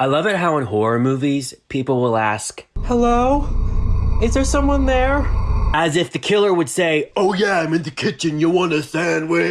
I love it how in horror movies, people will ask, Hello? Is there someone there? as if the killer would say, Oh yeah, I'm in the kitchen. You want a sandwich?